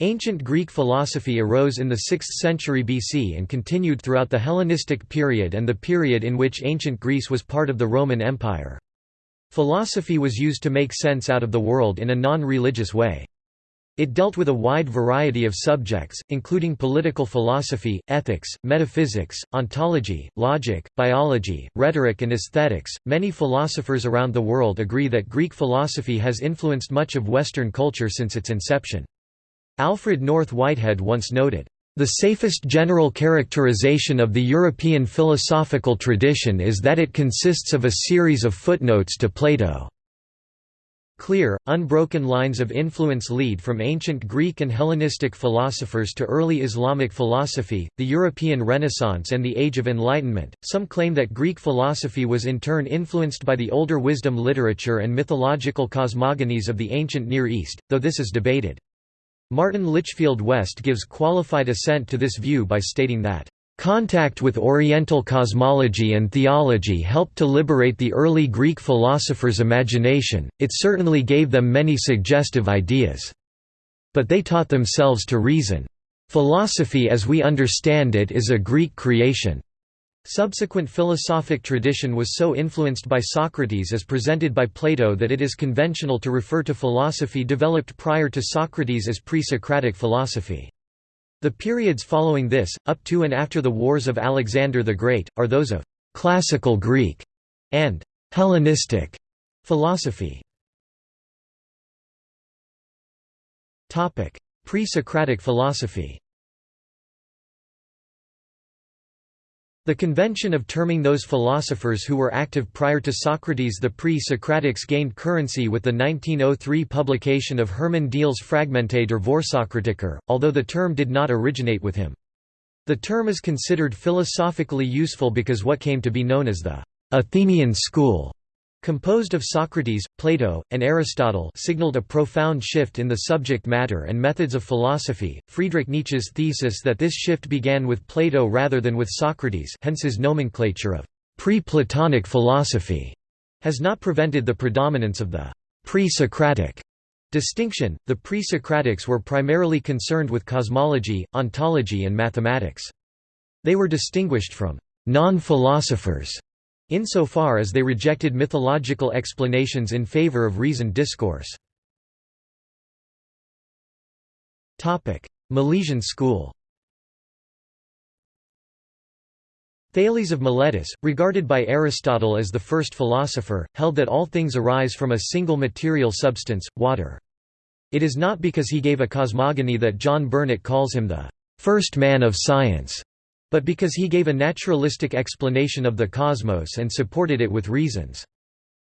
Ancient Greek philosophy arose in the 6th century BC and continued throughout the Hellenistic period and the period in which ancient Greece was part of the Roman Empire. Philosophy was used to make sense out of the world in a non-religious way. It dealt with a wide variety of subjects, including political philosophy, ethics, metaphysics, ontology, logic, biology, rhetoric, and aesthetics. Many philosophers around the world agree that Greek philosophy has influenced much of Western culture since its inception. Alfred North Whitehead once noted, the safest general characterization of the European philosophical tradition is that it consists of a series of footnotes to Plato. Clear, unbroken lines of influence lead from ancient Greek and Hellenistic philosophers to early Islamic philosophy, the European Renaissance, and the Age of Enlightenment. Some claim that Greek philosophy was in turn influenced by the older wisdom literature and mythological cosmogonies of the ancient Near East, though this is debated. Martin Litchfield West gives qualified assent to this view by stating that, "...contact with Oriental cosmology and theology helped to liberate the early Greek philosophers' imagination, it certainly gave them many suggestive ideas. But they taught themselves to reason. Philosophy as we understand it is a Greek creation. Subsequent philosophic tradition was so influenced by Socrates as presented by Plato that it is conventional to refer to philosophy developed prior to Socrates as pre-Socratic philosophy. The periods following this, up to and after the wars of Alexander the Great, are those of «classical Greek» and «Hellenistic» philosophy. Pre-Socratic philosophy The convention of terming those philosophers who were active prior to Socrates the pre-Socratics gained currency with the 1903 publication of Hermann Diels' Fragmente der Vorsokratiker, although the term did not originate with him. The term is considered philosophically useful because what came to be known as the Athenian school composed of Socrates, Plato, and Aristotle signaled a profound shift in the subject matter and methods of philosophy. Friedrich Nietzsche's thesis that this shift began with Plato rather than with Socrates hence his nomenclature of pre-Platonic philosophy has not prevented the predominance of the pre-Socratic distinction. The pre-Socratics were primarily concerned with cosmology, ontology and mathematics. They were distinguished from non-philosophers insofar as they rejected mythological explanations in favor of reasoned discourse. Milesian school Thales of Miletus, regarded by Aristotle as the first philosopher, held that all things arise from a single material substance, water. It is not because he gave a cosmogony that John Burnet calls him the first man of science but because he gave a naturalistic explanation of the cosmos and supported it with reasons.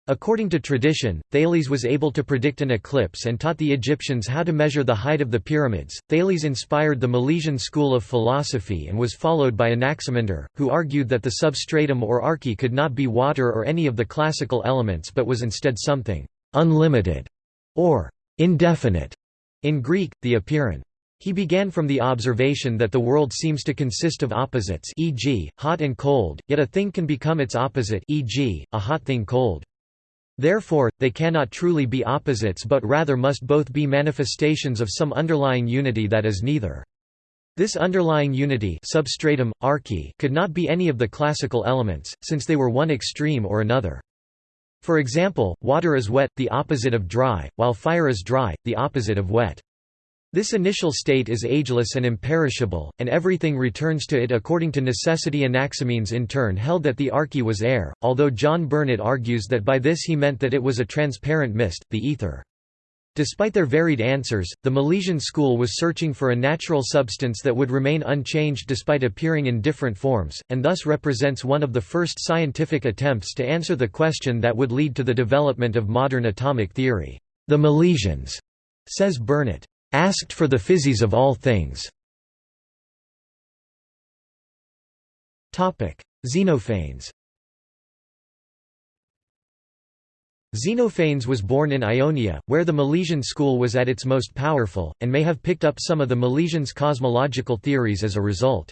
According to tradition, Thales was able to predict an eclipse and taught the Egyptians how to measure the height of the pyramids. Thales inspired the Milesian school of philosophy and was followed by Anaximander, who argued that the substratum or arche could not be water or any of the classical elements but was instead something unlimited or indefinite in Greek, the apeiron. He began from the observation that the world seems to consist of opposites e.g., hot and cold, yet a thing can become its opposite e.g., a hot thing cold. Therefore, they cannot truly be opposites but rather must both be manifestations of some underlying unity that is neither. This underlying unity substratum, arche could not be any of the classical elements, since they were one extreme or another. For example, water is wet, the opposite of dry, while fire is dry, the opposite of wet. This initial state is ageless and imperishable, and everything returns to it according to necessity. Anaximenes in turn held that the arche was air, although John Burnet argues that by this he meant that it was a transparent mist, the ether. Despite their varied answers, the Milesian school was searching for a natural substance that would remain unchanged despite appearing in different forms, and thus represents one of the first scientific attempts to answer the question that would lead to the development of modern atomic theory. The Milesians, says Burnet, asked for the physis of all things. Xenophanes Xenophanes was born in Ionia, where the Milesian school was at its most powerful, and may have picked up some of the Milesians' cosmological theories as a result.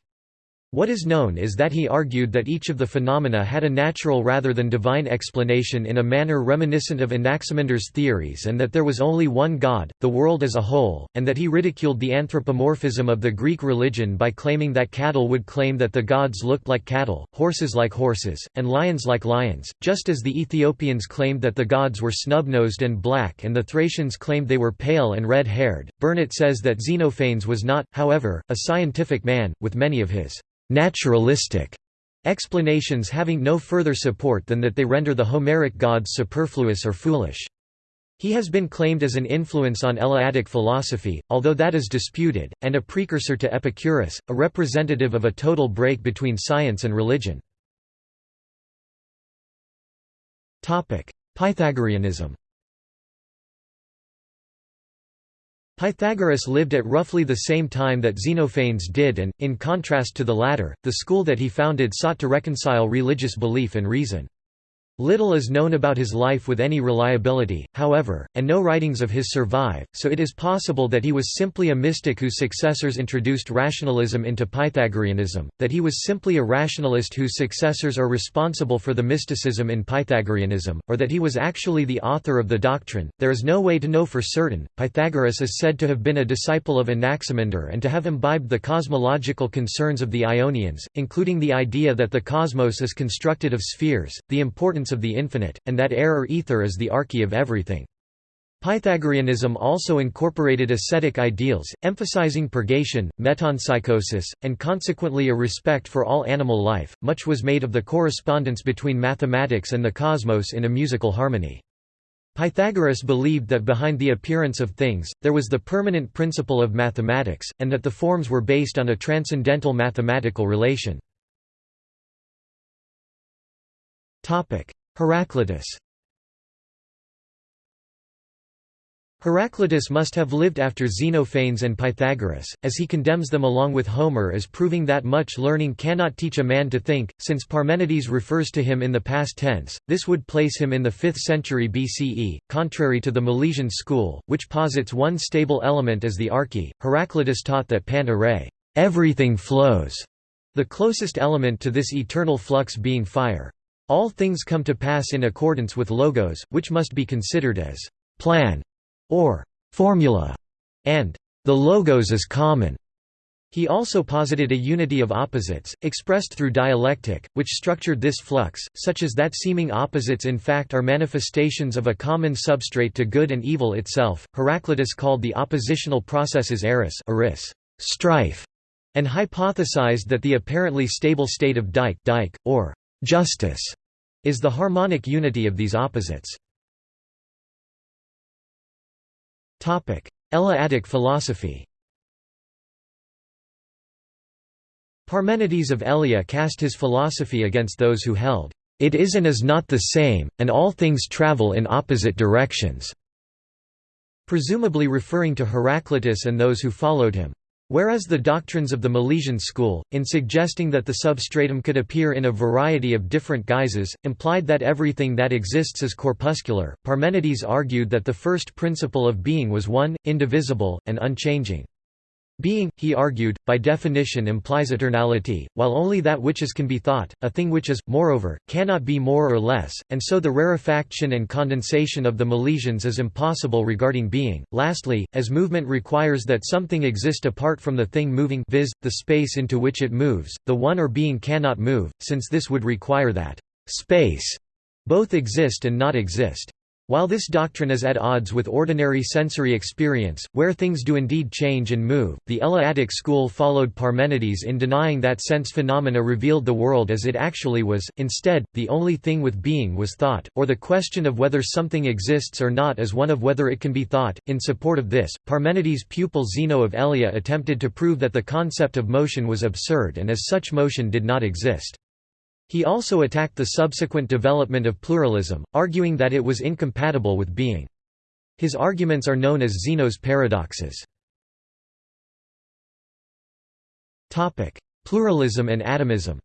What is known is that he argued that each of the phenomena had a natural rather than divine explanation in a manner reminiscent of Anaximander's theories and that there was only one God, the world as a whole, and that he ridiculed the anthropomorphism of the Greek religion by claiming that cattle would claim that the gods looked like cattle, horses like horses, and lions like lions, just as the Ethiopians claimed that the gods were snub-nosed and black and the Thracians claimed they were pale and red-haired. Burnet says that Xenophanes was not, however, a scientific man, with many of his naturalistic explanations having no further support than that they render the Homeric gods superfluous or foolish. He has been claimed as an influence on Eleatic philosophy, although that is disputed, and a precursor to Epicurus, a representative of a total break between science and religion. Pythagoreanism Pythagoras lived at roughly the same time that Xenophanes did and, in contrast to the latter, the school that he founded sought to reconcile religious belief and reason. Little is known about his life with any reliability, however, and no writings of his survive, so it is possible that he was simply a mystic whose successors introduced rationalism into Pythagoreanism, that he was simply a rationalist whose successors are responsible for the mysticism in Pythagoreanism, or that he was actually the author of the doctrine. There is no way to know for certain. Pythagoras is said to have been a disciple of Anaximander and to have imbibed the cosmological concerns of the Ionians, including the idea that the cosmos is constructed of spheres, the importance of the infinite, and that air or ether is the arche of everything. Pythagoreanism also incorporated ascetic ideals, emphasizing purgation, metempsychosis, and consequently a respect for all animal life. Much was made of the correspondence between mathematics and the cosmos in a musical harmony. Pythagoras believed that behind the appearance of things, there was the permanent principle of mathematics, and that the forms were based on a transcendental mathematical relation. Heraclitus Heraclitus must have lived after Xenophanes and Pythagoras, as he condemns them along with Homer as proving that much learning cannot teach a man to think. Since Parmenides refers to him in the past tense, this would place him in the 5th century BCE, contrary to the Milesian school, which posits one stable element as the arche. Heraclitus taught that panta rhei, everything flows, the closest element to this eternal flux being fire. All things come to pass in accordance with logos, which must be considered as plan or formula, and the logos is common. He also posited a unity of opposites, expressed through dialectic, which structured this flux, such as that seeming opposites in fact are manifestations of a common substrate to good and evil itself. Heraclitus called the oppositional processes eris, eris strife, and hypothesized that the apparently stable state of dike, dike or Justice is the harmonic unity of these opposites. Eleatic philosophy Parmenides of Elea cast his philosophy against those who held, "...it is and is not the same, and all things travel in opposite directions", presumably referring to Heraclitus and those who followed him. Whereas the doctrines of the Milesian school, in suggesting that the substratum could appear in a variety of different guises, implied that everything that exists is corpuscular, Parmenides argued that the first principle of being was one, indivisible, and unchanging. Being, he argued, by definition implies eternality, while only that which is can be thought, a thing which is, moreover, cannot be more or less, and so the rarefaction and condensation of the Milesians is impossible regarding being. Lastly, as movement requires that something exist apart from the thing moving viz., the space into which it moves, the one or being cannot move, since this would require that space both exist and not exist. While this doctrine is at odds with ordinary sensory experience, where things do indeed change and move, the Eleatic school followed Parmenides in denying that sense phenomena revealed the world as it actually was, instead, the only thing with being was thought, or the question of whether something exists or not is one of whether it can be thought. In support of this, Parmenides' pupil Zeno of Elea attempted to prove that the concept of motion was absurd and as such motion did not exist. He also attacked the subsequent development of pluralism, arguing that it was incompatible with being. His arguments are known as Zeno's paradoxes. Pluralism and atomism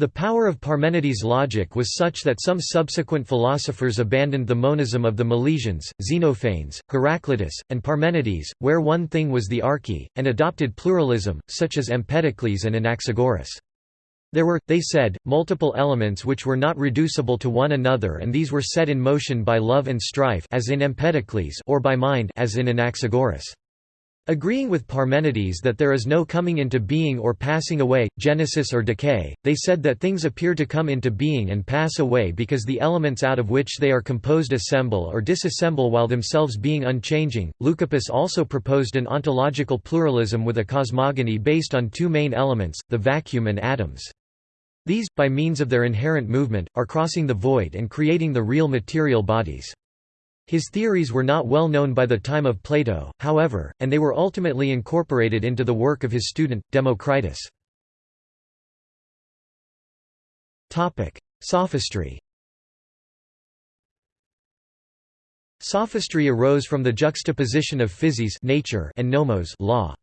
The power of Parmenides' logic was such that some subsequent philosophers abandoned the monism of the Milesians, Xenophanes, Heraclitus, and Parmenides, where one thing was the arche, and adopted pluralism, such as Empedocles and Anaxagoras. There were, they said, multiple elements which were not reducible to one another and these were set in motion by love and strife as in Empedocles or by mind as in Anaxagoras. Agreeing with Parmenides that there is no coming into being or passing away, genesis or decay, they said that things appear to come into being and pass away because the elements out of which they are composed assemble or disassemble while themselves being unchanging. Leucippus also proposed an ontological pluralism with a cosmogony based on two main elements, the vacuum and atoms. These, by means of their inherent movement, are crossing the void and creating the real material bodies. His theories were not well known by the time of Plato, however, and they were ultimately incorporated into the work of his student, Democritus. Sophistry Sophistry arose from the juxtaposition of physis nature and nomos law.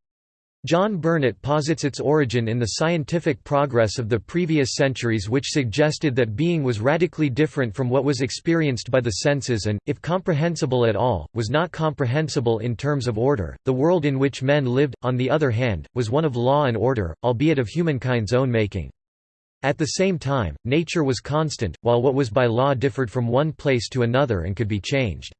John Burnet posits its origin in the scientific progress of the previous centuries which suggested that being was radically different from what was experienced by the senses and, if comprehensible at all, was not comprehensible in terms of order. The world in which men lived, on the other hand, was one of law and order, albeit of humankind's own making. At the same time, nature was constant, while what was by law differed from one place to another and could be changed.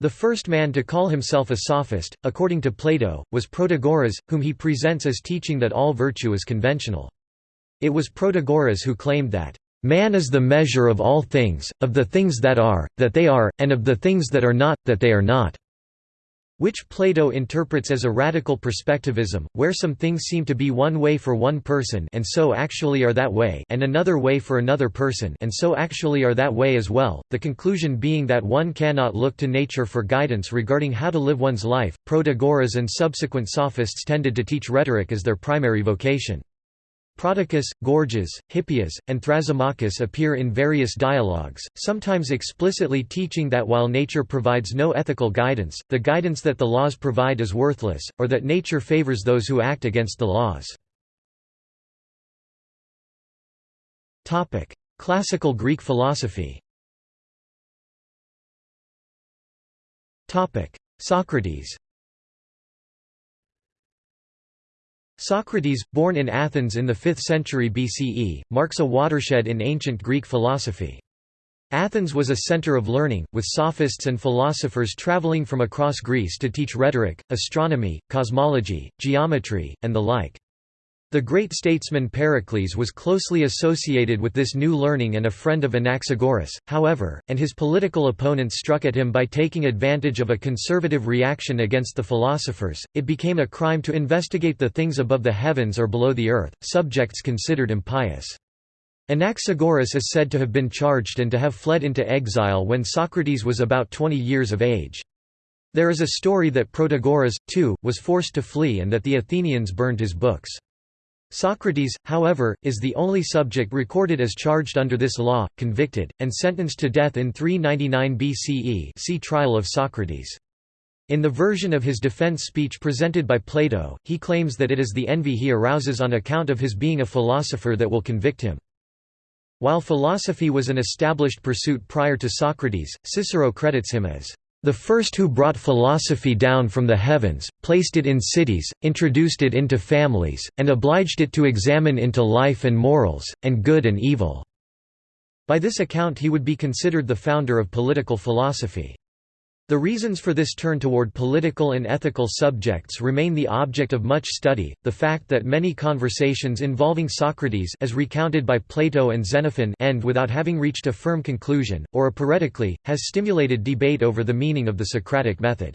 The first man to call himself a sophist, according to Plato, was Protagoras, whom he presents as teaching that all virtue is conventional. It was Protagoras who claimed that, "...man is the measure of all things, of the things that are, that they are, and of the things that are not, that they are not." Which Plato interprets as a radical perspectivism, where some things seem to be one way for one person and so actually are that way and another way for another person and so actually are that way as well, the conclusion being that one cannot look to nature for guidance regarding how to live one's life. Protagoras and subsequent sophists tended to teach rhetoric as their primary vocation. Prodicus, Gorgias, Hippias, and Thrasymachus appear in various dialogues, sometimes explicitly teaching that while nature provides no ethical guidance, the guidance that the laws provide is worthless, or that nature favors those who act against the laws. Classical Greek philosophy Socrates Socrates, born in Athens in the 5th century BCE, marks a watershed in ancient Greek philosophy. Athens was a center of learning, with sophists and philosophers traveling from across Greece to teach rhetoric, astronomy, cosmology, geometry, and the like. The great statesman Pericles was closely associated with this new learning and a friend of Anaxagoras, however, and his political opponents struck at him by taking advantage of a conservative reaction against the philosophers. It became a crime to investigate the things above the heavens or below the earth, subjects considered impious. Anaxagoras is said to have been charged and to have fled into exile when Socrates was about 20 years of age. There is a story that Protagoras, too, was forced to flee and that the Athenians burned his books. Socrates, however, is the only subject recorded as charged under this law, convicted, and sentenced to death in 399 BCE see Trial of Socrates. In the version of his defense speech presented by Plato, he claims that it is the envy he arouses on account of his being a philosopher that will convict him. While philosophy was an established pursuit prior to Socrates, Cicero credits him as the first who brought philosophy down from the heavens, placed it in cities, introduced it into families, and obliged it to examine into life and morals, and good and evil." By this account he would be considered the founder of political philosophy. The reasons for this turn toward political and ethical subjects remain the object of much study. The fact that many conversations involving Socrates as recounted by Plato and Xenophon end without having reached a firm conclusion, or a aporetically, has stimulated debate over the meaning of the Socratic method.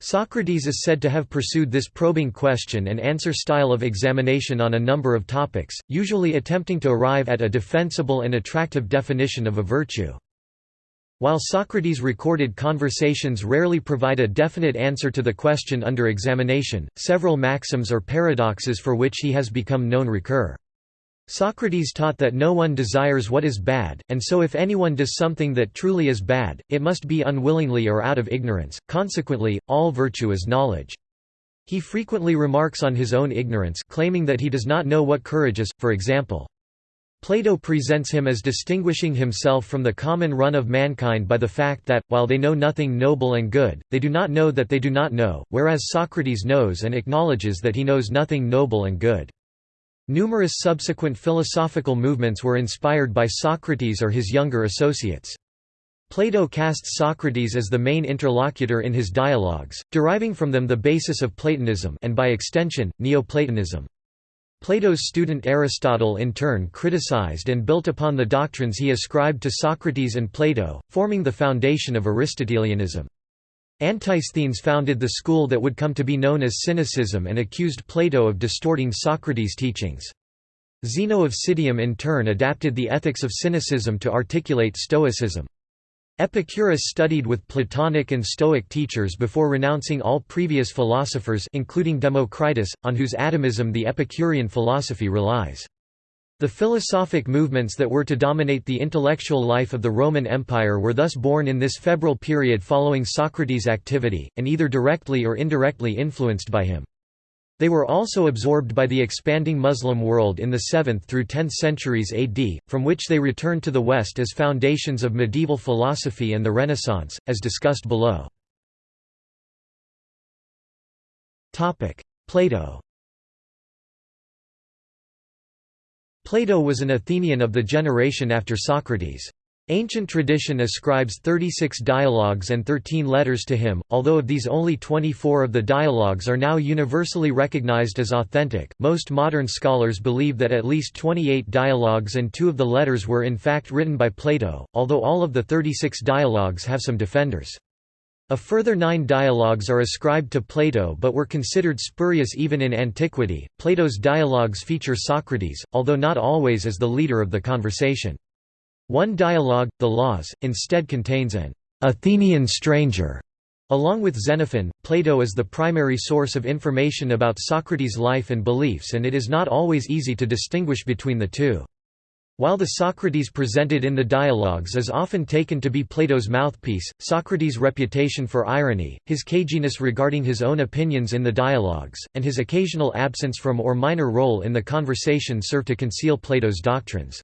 Socrates is said to have pursued this probing question and answer style of examination on a number of topics, usually attempting to arrive at a defensible and attractive definition of a virtue. While Socrates' recorded conversations rarely provide a definite answer to the question under examination, several maxims or paradoxes for which he has become known recur. Socrates taught that no one desires what is bad, and so if anyone does something that truly is bad, it must be unwillingly or out of ignorance, consequently, all virtue is knowledge. He frequently remarks on his own ignorance claiming that he does not know what courage is, for example. Plato presents him as distinguishing himself from the common run of mankind by the fact that, while they know nothing noble and good, they do not know that they do not know, whereas Socrates knows and acknowledges that he knows nothing noble and good. Numerous subsequent philosophical movements were inspired by Socrates or his younger associates. Plato casts Socrates as the main interlocutor in his dialogues, deriving from them the basis of Platonism and by extension, Neoplatonism. Plato's student Aristotle in turn criticized and built upon the doctrines he ascribed to Socrates and Plato, forming the foundation of Aristotelianism. Antisthenes founded the school that would come to be known as Cynicism and accused Plato of distorting Socrates' teachings. Zeno of Citium in turn adapted the ethics of cynicism to articulate Stoicism. Epicurus studied with Platonic and Stoic teachers before renouncing all previous philosophers including Democritus, on whose atomism the Epicurean philosophy relies. The philosophic movements that were to dominate the intellectual life of the Roman Empire were thus born in this febrile period following Socrates' activity, and either directly or indirectly influenced by him. They were also absorbed by the expanding Muslim world in the 7th through 10th centuries AD, from which they returned to the West as foundations of medieval philosophy and the Renaissance, as discussed below. Plato Plato was an Athenian of the generation after Socrates. Ancient tradition ascribes 36 dialogues and 13 letters to him, although of these only 24 of the dialogues are now universally recognized as authentic. Most modern scholars believe that at least 28 dialogues and two of the letters were in fact written by Plato, although all of the 36 dialogues have some defenders. A further nine dialogues are ascribed to Plato but were considered spurious even in antiquity. Plato's dialogues feature Socrates, although not always as the leader of the conversation. One dialogue, the Laws, instead contains an Athenian stranger. Along with Xenophon, Plato is the primary source of information about Socrates' life and beliefs and it is not always easy to distinguish between the two. While the Socrates presented in the dialogues is often taken to be Plato's mouthpiece, Socrates' reputation for irony, his caginess regarding his own opinions in the dialogues, and his occasional absence from or minor role in the conversation serve to conceal Plato's doctrines.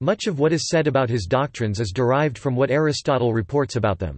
Much of what is said about his doctrines is derived from what Aristotle reports about them.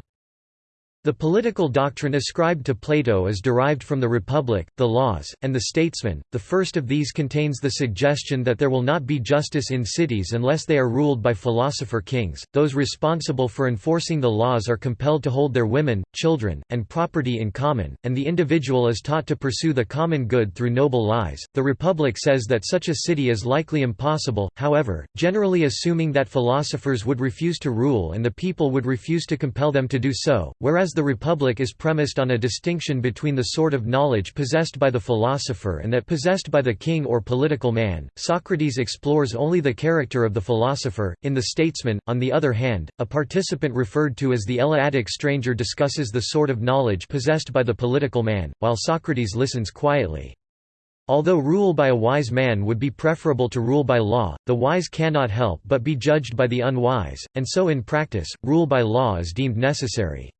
The political doctrine ascribed to Plato is derived from the Republic, the Laws, and the Statesman. The first of these contains the suggestion that there will not be justice in cities unless they are ruled by philosopher kings. Those responsible for enforcing the laws are compelled to hold their women, children, and property in common, and the individual is taught to pursue the common good through noble lies. The Republic says that such a city is likely impossible, however, generally assuming that philosophers would refuse to rule and the people would refuse to compel them to do so, whereas the Republic is premised on a distinction between the sort of knowledge possessed by the philosopher and that possessed by the king or political man, Socrates explores only the character of the philosopher. In The Statesman, on the other hand, a participant referred to as the Eleatic stranger discusses the sort of knowledge possessed by the political man, while Socrates listens quietly. Although rule by a wise man would be preferable to rule by law, the wise cannot help but be judged by the unwise, and so in practice, rule by law is deemed necessary.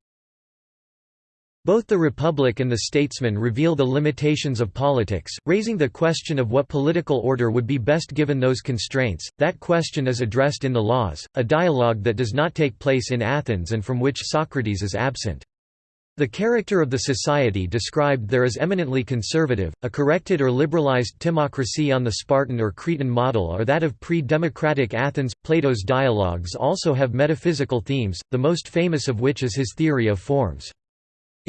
Both the Republic and the Statesman reveal the limitations of politics, raising the question of what political order would be best given those constraints. That question is addressed in the Laws, a dialogue that does not take place in Athens and from which Socrates is absent. The character of the society described there is eminently conservative, a corrected or liberalized timocracy on the Spartan or Cretan model or that of pre-democratic Athens. Plato's dialogues also have metaphysical themes, the most famous of which is his theory of forms.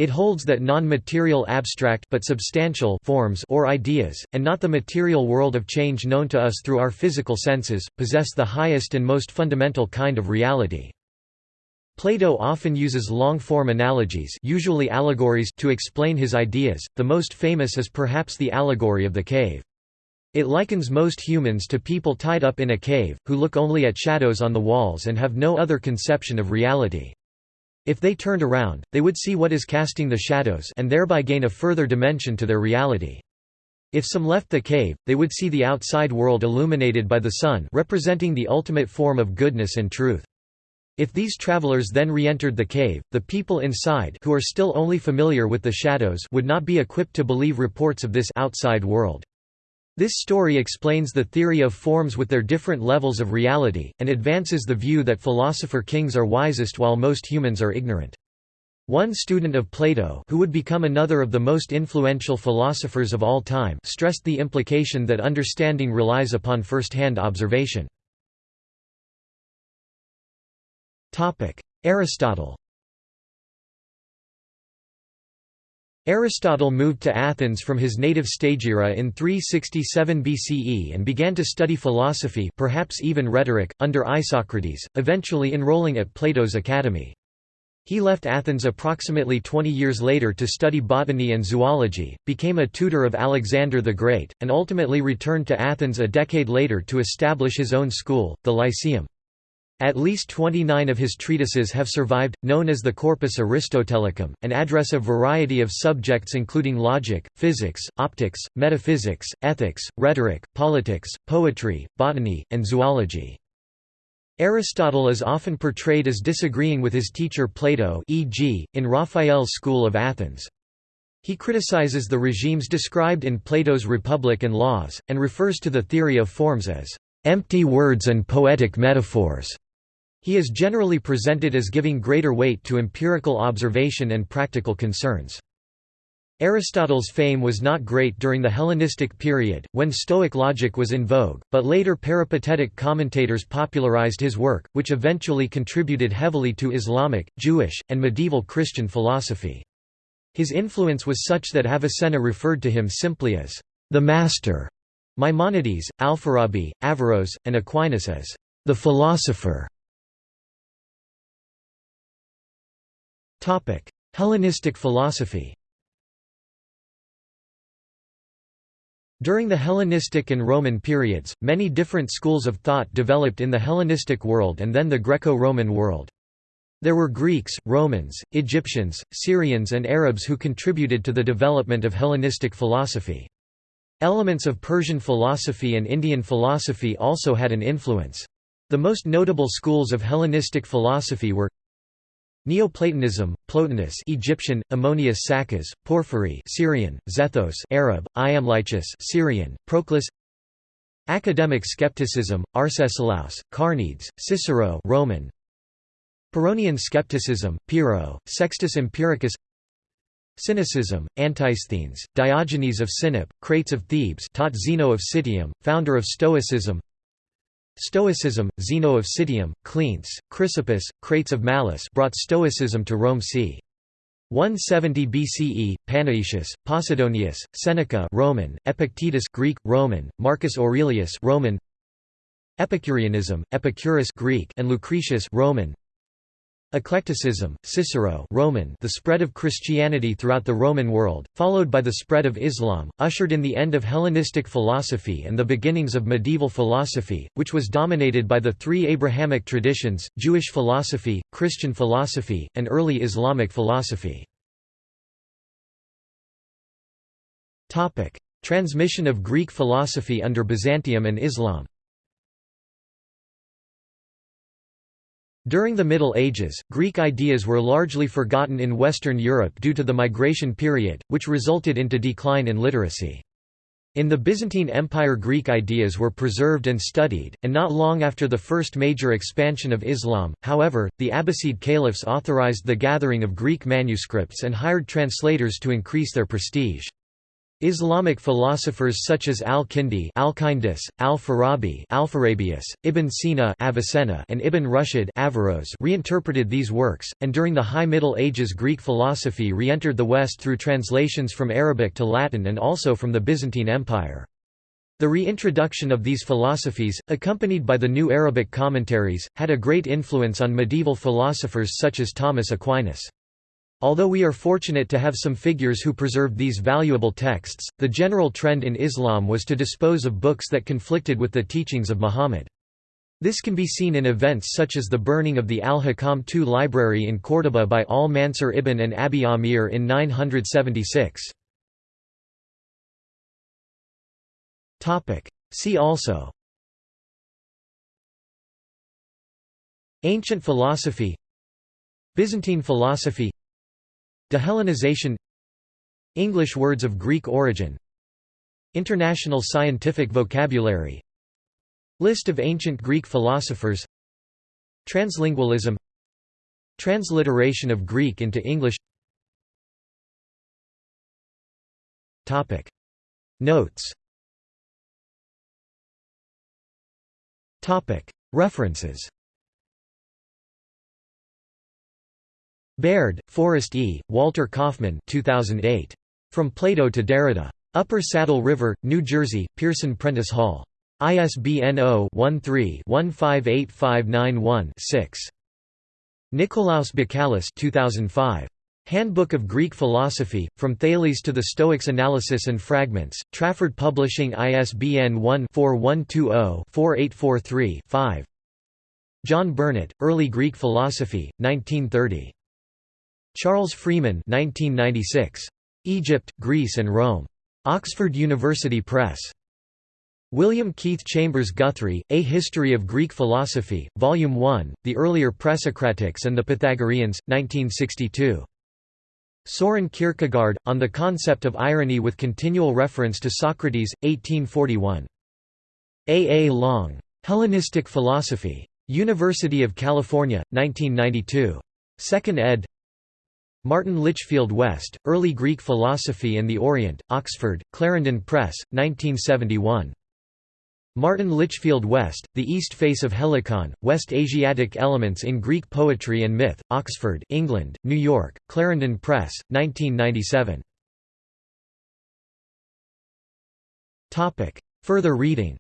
It holds that non-material abstract but substantial forms or ideas, and not the material world of change known to us through our physical senses, possess the highest and most fundamental kind of reality. Plato often uses long-form analogies usually allegories to explain his ideas, the most famous is perhaps the allegory of the cave. It likens most humans to people tied up in a cave, who look only at shadows on the walls and have no other conception of reality. If they turned around, they would see what is casting the shadows and thereby gain a further dimension to their reality. If some left the cave, they would see the outside world illuminated by the sun representing the ultimate form of goodness and truth. If these travelers then re-entered the cave, the people inside who are still only familiar with the shadows would not be equipped to believe reports of this outside world. This story explains the theory of forms with their different levels of reality, and advances the view that philosopher kings are wisest while most humans are ignorant. One student of Plato who would become another of the most influential philosophers of all time stressed the implication that understanding relies upon first-hand observation. Aristotle Aristotle moved to Athens from his native Stagira in 367 BCE and began to study philosophy perhaps even rhetoric, under Isocrates, eventually enrolling at Plato's academy. He left Athens approximately 20 years later to study botany and zoology, became a tutor of Alexander the Great, and ultimately returned to Athens a decade later to establish his own school, the Lyceum. At least 29 of his treatises have survived, known as the Corpus Aristotelicum, and address a variety of subjects including logic, physics, optics, metaphysics, ethics, rhetoric, politics, poetry, botany, and zoology. Aristotle is often portrayed as disagreeing with his teacher Plato e.g., in Raphael's School of Athens. He criticizes the regimes described in Plato's Republic and Laws, and refers to the theory of forms as empty words and poetic metaphors. He is generally presented as giving greater weight to empirical observation and practical concerns. Aristotle's fame was not great during the Hellenistic period, when Stoic logic was in vogue, but later peripatetic commentators popularized his work, which eventually contributed heavily to Islamic, Jewish, and medieval Christian philosophy. His influence was such that Avicenna referred to him simply as the master. Maimonides, Alfarabi, Averroes, and Aquinas as the philosopher. Hellenistic philosophy During the Hellenistic and Roman periods, many different schools of thought developed in the Hellenistic world and then the Greco-Roman world. There were Greeks, Romans, Egyptians, Syrians and Arabs who contributed to the development of Hellenistic philosophy. Elements of Persian philosophy and Indian philosophy also had an influence. The most notable schools of Hellenistic philosophy were Neoplatonism, Plotinus Egyptian, Ammonius Saccas, Porphyry Syrian, Zethos Arab, Iamblichus Syrian, Proclus. Academic skepticism, Arcesilaus, Carneades, Cicero Roman. Pyrrhonian skepticism, Pyrrho, Sextus Empiricus. Cynicism, Antisthenes, Diogenes of Sinope, Crates of Thebes taught Zeno of Citium, founder of Stoicism Stoicism, Zeno of Citium, Cleanthes, Chrysippus, Crates of Mallus brought Stoicism to Rome c. 170 BCE, Panaetius, Posidonius, Seneca Roman, Epictetus Greek, Roman, Marcus Aurelius Roman, Epicureanism, Epicurus Greek and Lucretius Roman, Eclecticism, Cicero Roman the spread of Christianity throughout the Roman world, followed by the spread of Islam, ushered in the end of Hellenistic philosophy and the beginnings of medieval philosophy, which was dominated by the three Abrahamic traditions, Jewish philosophy, Christian philosophy, and early Islamic philosophy. Transmission of Greek philosophy under Byzantium and Islam During the Middle Ages, Greek ideas were largely forgotten in Western Europe due to the migration period, which resulted into decline in literacy. In the Byzantine Empire Greek ideas were preserved and studied, and not long after the first major expansion of Islam, however, the Abbasid caliphs authorized the gathering of Greek manuscripts and hired translators to increase their prestige. Islamic philosophers such as al-Kindi Alkindus, al-Farabi Alpharabius, Ibn Sina Avicenna and Ibn Rushd Averroes reinterpreted these works, and during the High Middle Ages Greek philosophy re-entered the West through translations from Arabic to Latin and also from the Byzantine Empire. The reintroduction of these philosophies, accompanied by the new Arabic commentaries, had a great influence on medieval philosophers such as Thomas Aquinas. Although we are fortunate to have some figures who preserved these valuable texts, the general trend in Islam was to dispose of books that conflicted with the teachings of Muhammad. This can be seen in events such as the burning of the Al-Hakam II library in Córdoba by al-Mansur ibn and Abi Amir in 976. See also Ancient philosophy Byzantine philosophy Dehellenization English words of Greek origin International scientific vocabulary List of ancient Greek philosophers Translingualism Transliteration of Greek into English. Topic. Notes. Topic. References Baird, Forrest E., Walter Kaufmann 2008. From Plato to Derrida. Upper Saddle River, New Jersey, Pearson Prentice Hall. ISBN 0-13-158591-6. Nikolaos Bakalis 2005. Handbook of Greek Philosophy, From Thales to the Stoics Analysis and Fragments, Trafford Publishing ISBN 1-4120-4843-5 John Burnet, Early Greek Philosophy, 1930. Charles Freeman 1996. Egypt, Greece and Rome. Oxford University Press. William Keith Chambers Guthrie, A History of Greek Philosophy, Volume 1, The Earlier Presocratics and the Pythagoreans, 1962. Soren Kierkegaard, On the Concept of Irony with Continual Reference to Socrates, 1841. A. A. Long. Hellenistic Philosophy. University of California, 1992. 2nd ed. Martin Litchfield West, Early Greek Philosophy and the Orient, Oxford, Clarendon Press, 1971. Martin Litchfield West, The East Face of Helicon, West Asiatic Elements in Greek Poetry and Myth, Oxford, England, New York, Clarendon Press, 1997. Further reading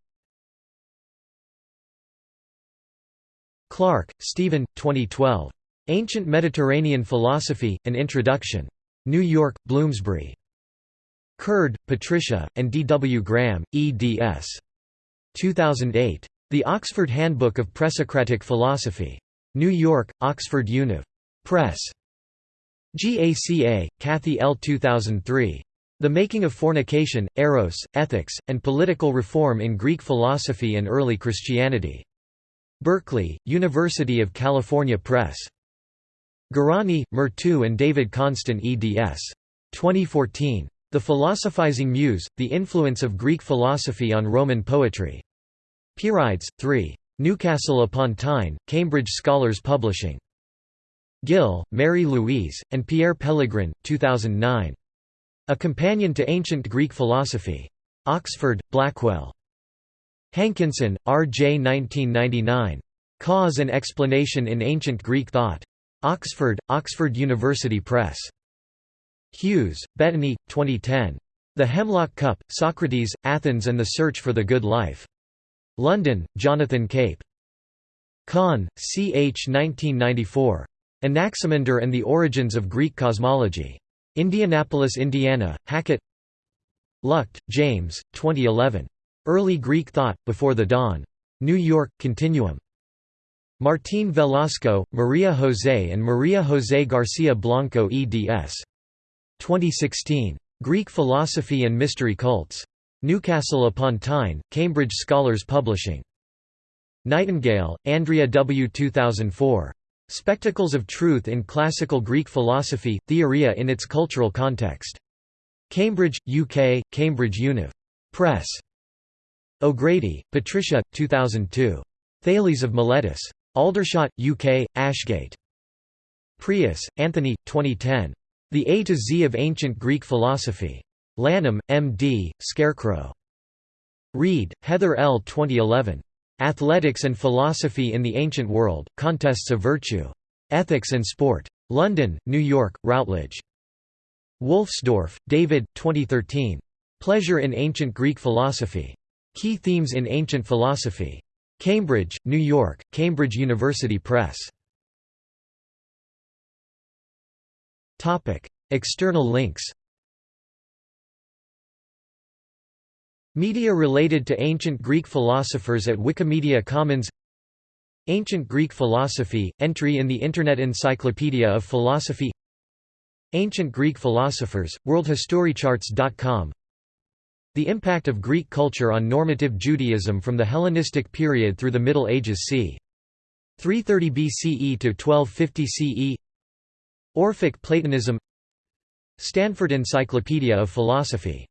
Clark, Stephen, 2012. Ancient Mediterranean Philosophy, An Introduction. New York, Bloomsbury. Curd, Patricia, and D. W. Graham, eds. 2008. The Oxford Handbook of Presocratic Philosophy. New York, Oxford Univ. Press. GACA, Kathy L. 2003. The Making of Fornication, Eros, Ethics, and Political Reform in Greek Philosophy and Early Christianity. Berkeley, University of California Press. Garani, Myrto and David Konstan eds. 2014. The Philosophizing Muse, The Influence of Greek Philosophy on Roman Poetry. Pierides, 3. Newcastle upon Tyne, Cambridge Scholars Publishing. Gill, Mary Louise, and Pierre Pellegrin, 2009. A Companion to Ancient Greek Philosophy. Oxford, Blackwell. Hankinson, R. J. 1999. Cause and Explanation in Ancient Greek Thought. Oxford, Oxford University Press. Hughes, Bettany, 2010. The Hemlock Cup, Socrates, Athens and the Search for the Good Life. London, Jonathan Cape. Kahn, C. H. 1994. Anaximander and the Origins of Greek Cosmology. Indianapolis, Indiana, Hackett Luchte, James, 2011. Early Greek Thought, Before the Dawn. New York, Continuum. Martín Velasco, Maria José and Maria José García Blanco eds. 2016. Greek Philosophy and Mystery Cults. Newcastle upon Tyne, Cambridge Scholars Publishing. Nightingale, Andrea W. 2004. Spectacles of Truth in Classical Greek Philosophy, Theoria in its Cultural Context. Cambridge, UK, Cambridge Univ. Press. O'Grady, Patricia, 2002. Thales of Miletus. Aldershot, UK, Ashgate. Preus, Anthony, 2010. The A to Z of Ancient Greek Philosophy. Lanham, M.D., Scarecrow. Reid, Heather L. 2011. Athletics and Philosophy in the Ancient World, Contests of Virtue. Ethics and Sport. London, New York, Routledge. Wolfsdorf, David, 2013. Pleasure in Ancient Greek Philosophy. Key Themes in Ancient Philosophy. Cambridge, New York, Cambridge University Press. External links. Media related to ancient Greek philosophers at Wikimedia Commons. Ancient Greek Philosophy, entry in the Internet Encyclopedia of Philosophy. Ancient Greek Philosophers, worldhistorycharts.com the impact of Greek culture on normative Judaism from the Hellenistic period through the Middle Ages c. 330 BCE to 1250 CE Orphic Platonism. Stanford Encyclopedia of Philosophy.